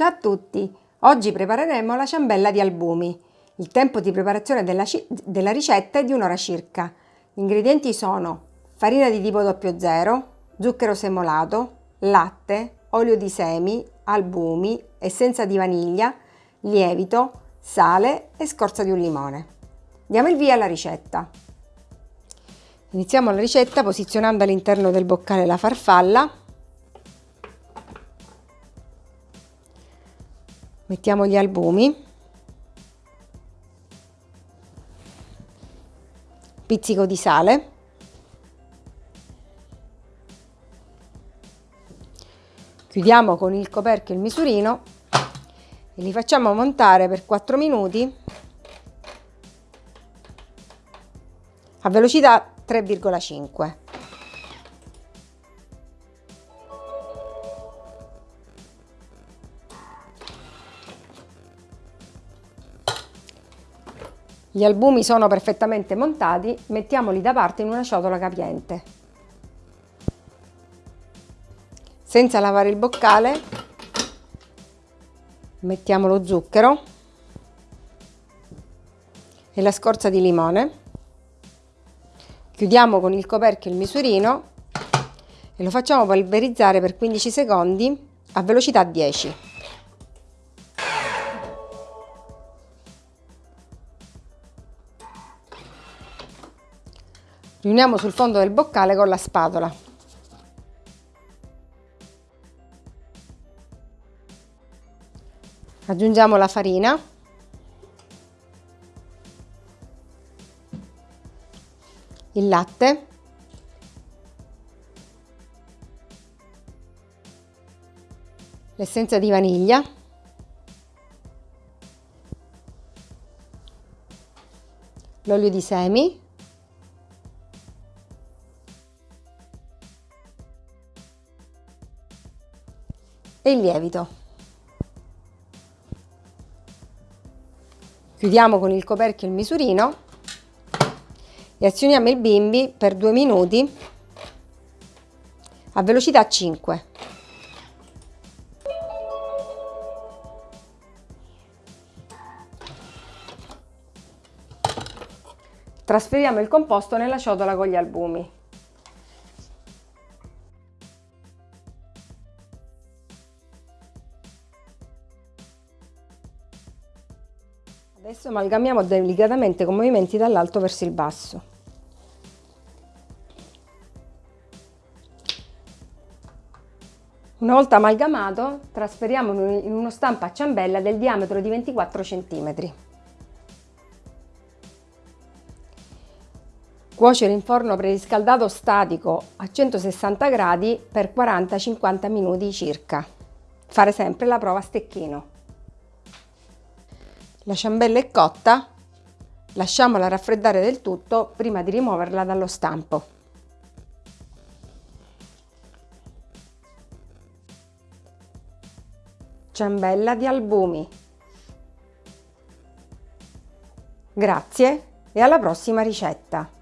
Ciao a tutti! Oggi prepareremo la ciambella di albumi. Il tempo di preparazione della, della ricetta è di un'ora circa. Gli ingredienti sono farina di tipo 00, zucchero semolato, latte, olio di semi, albumi, essenza di vaniglia, lievito, sale e scorza di un limone. Diamo il via alla ricetta. Iniziamo la ricetta posizionando all'interno del boccale la farfalla mettiamo gli albumi. Pizzico di sale. Chiudiamo con il coperchio il misurino e li facciamo montare per 4 minuti a velocità 3,5 Gli albumi sono perfettamente montati, mettiamoli da parte in una ciotola capiente. Senza lavare il boccale, mettiamo lo zucchero e la scorza di limone. Chiudiamo con il coperchio il misurino e lo facciamo polverizzare per 15 secondi a velocità 10. Riuniamo sul fondo del boccale con la spatola. Aggiungiamo la farina. Il latte. L'essenza di vaniglia. L'olio di semi. E il lievito. Chiudiamo con il coperchio il misurino e azioniamo il bimbi per due minuti a velocità 5. Trasferiamo il composto nella ciotola con gli albumi. Adesso amalgamiamo delicatamente con movimenti dall'alto verso il basso. Una volta amalgamato, trasferiamolo in uno stampo a ciambella del diametro di 24 cm. Cuocere in forno preriscaldato statico a 160 gradi per 40-50 minuti circa. Fare sempre la prova a stecchino. La ciambella è cotta, lasciamola raffreddare del tutto prima di rimuoverla dallo stampo. Ciambella di albumi. Grazie e alla prossima ricetta!